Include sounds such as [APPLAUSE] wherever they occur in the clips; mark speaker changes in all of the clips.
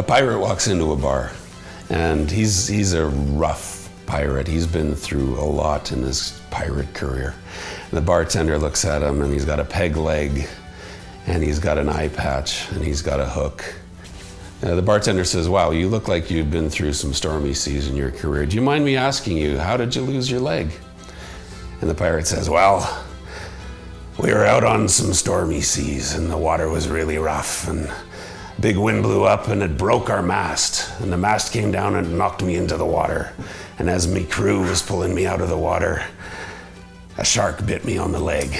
Speaker 1: A pirate walks into a bar, and he's, he's a rough pirate. He's been through a lot in his pirate career. And the bartender looks at him, and he's got a peg leg, and he's got an eye patch, and he's got a hook. Uh, the bartender says, Wow, you look like you've been through some stormy seas in your career. Do you mind me asking you, how did you lose your leg? And the pirate says, Well, we were out on some stormy seas, and the water was really rough, and big wind blew up and it broke our mast. And the mast came down and knocked me into the water. And as my crew was pulling me out of the water, a shark bit me on the leg.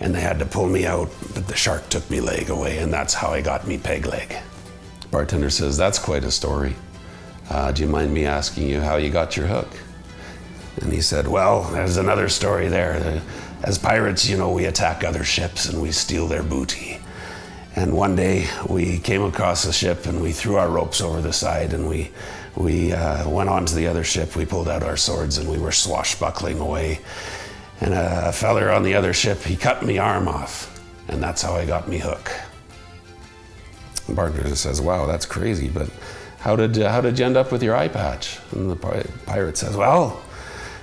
Speaker 1: And they had to pull me out, but the shark took me leg away, and that's how I got me peg leg. Bartender says, That's quite a story. Uh, do you mind me asking you how you got your hook? And he said, Well, there's another story there. As pirates, you know, we attack other ships and we steal their booty. And one day we came across a ship and we threw our ropes over the side and we, we uh, went on to the other ship. We pulled out our swords and we were swashbuckling away. And a feller on the other ship, he cut me arm off. And that's how I got me hook. The bartender says, wow, that's crazy, but how did, uh, how did you end up with your eye patch? And the pirate says, well,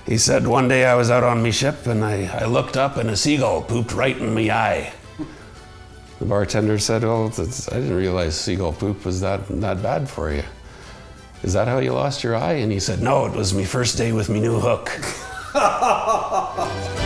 Speaker 1: he said, one day I was out on me ship and I, I looked up and a seagull pooped right in me eye. The bartender said, "Well, I didn't realize seagull poop was that that bad for you. Is that how you lost your eye?" And he said, "No, it was me first day with me new hook." [LAUGHS]